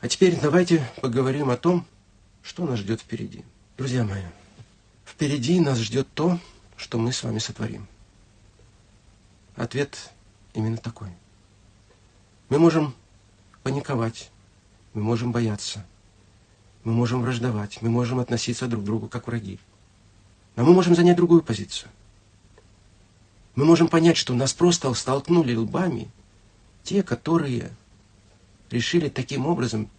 А теперь давайте поговорим о том, что нас ждет впереди. Друзья мои, впереди нас ждет то, что мы с вами сотворим. Ответ именно такой. Мы можем паниковать, мы можем бояться, мы можем враждовать, мы можем относиться друг к другу как враги. Но мы можем занять другую позицию. Мы можем понять, что нас просто столкнули лбами те, которые решили таким образом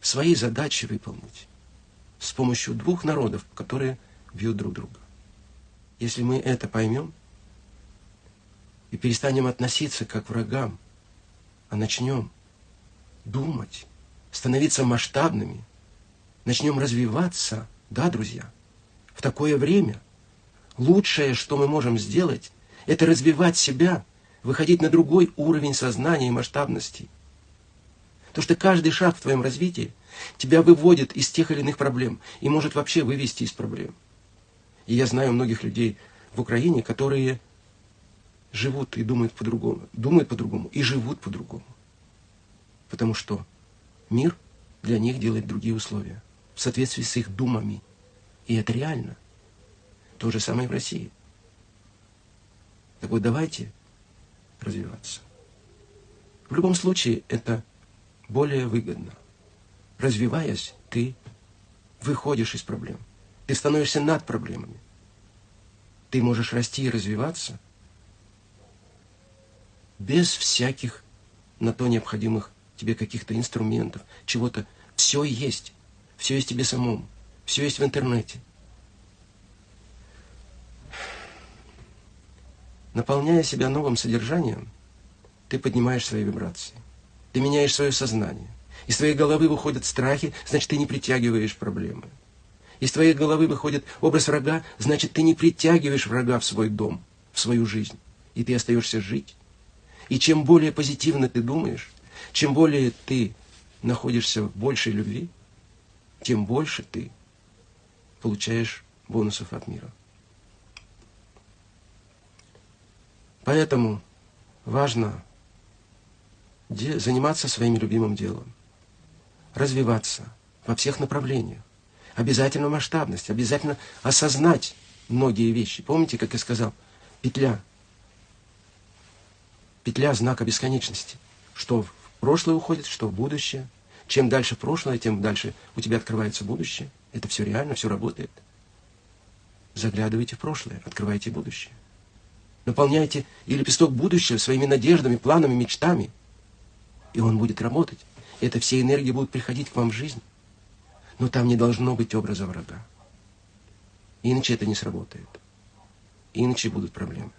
свои задачи выполнить с помощью двух народов, которые бьют друг друга. Если мы это поймем и перестанем относиться как врагам, а начнем думать, становиться масштабными, начнем развиваться, да, друзья, в такое время лучшее, что мы можем сделать, это развивать себя – выходить на другой уровень сознания и масштабности. То, что каждый шаг в твоем развитии тебя выводит из тех или иных проблем и может вообще вывести из проблем. И я знаю многих людей в Украине, которые живут и думают по-другому, думают по-другому и живут по-другому. Потому что мир для них делает другие условия в соответствии с их думами. И это реально. То же самое и в России. Так вот давайте развиваться. В любом случае это более выгодно. Развиваясь, ты выходишь из проблем. Ты становишься над проблемами. Ты можешь расти и развиваться без всяких на то необходимых тебе каких-то инструментов, чего-то. Все есть. Все есть тебе самому. Все есть в интернете. Наполняя себя новым содержанием, ты поднимаешь свои вибрации. Ты меняешь свое сознание. Из твоей головы выходят страхи, значит, ты не притягиваешь проблемы. Из твоей головы выходит образ врага, значит, ты не притягиваешь врага в свой дом, в свою жизнь. И ты остаешься жить. И чем более позитивно ты думаешь, чем более ты находишься в большей любви, тем больше ты получаешь бонусов от мира. Поэтому важно заниматься своим любимым делом, развиваться во всех направлениях. Обязательно масштабность, обязательно осознать многие вещи. Помните, как я сказал, петля. Петля знака бесконечности. Что в прошлое уходит, что в будущее. Чем дальше прошлое, тем дальше у тебя открывается будущее. Это все реально, все работает. Заглядывайте в прошлое, открывайте будущее. Наполняйте и лепесток будущего своими надеждами, планами, мечтами. И он будет работать. Это все энергии будут приходить к вам в жизнь. Но там не должно быть образа врага. Иначе это не сработает. Иначе будут проблемы.